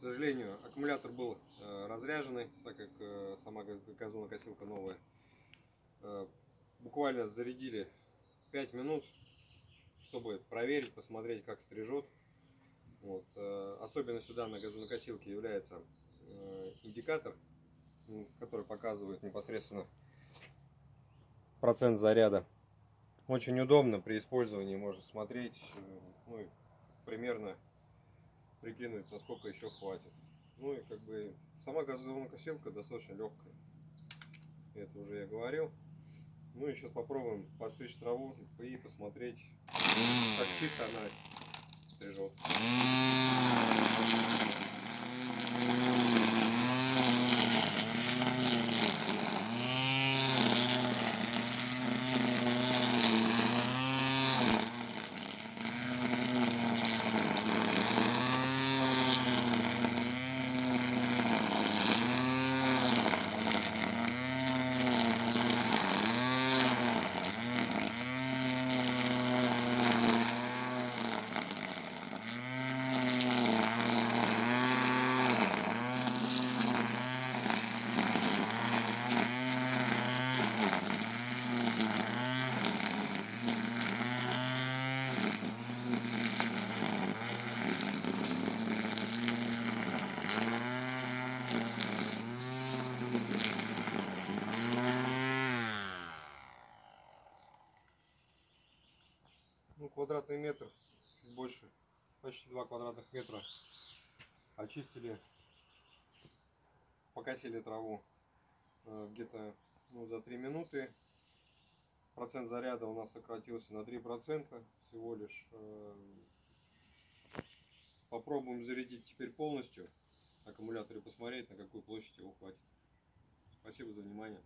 сожалению, аккумулятор был э, разряженный, так как э, сама газ- газонокосилка новая. Э, буквально зарядили 5 минут, чтобы проверить, посмотреть, как стрижет. Вот. особенностью данной газонокосилки является индикатор, м, который показывает непосредственно процент заряда. Очень удобно при использовании можно смотреть, ну примерно прикинуть, насколько еще хватит. Ну и как бы сама газонокосилка достаточно легкая. Это уже я говорил. Ну и сейчас попробуем подстричь траву и посмотреть, как чисто она стрижет. Квадратный метр, чуть больше, почти 2 квадратных метра. Очистили, покосили траву э, где-то ну, за 3 минуты. Процент заряда у нас сократился на 3% всего лишь. Э, Попробуем зарядить теперь полностью аккумулятор посмотреть, на какую площадь его хватит. Спасибо за внимание.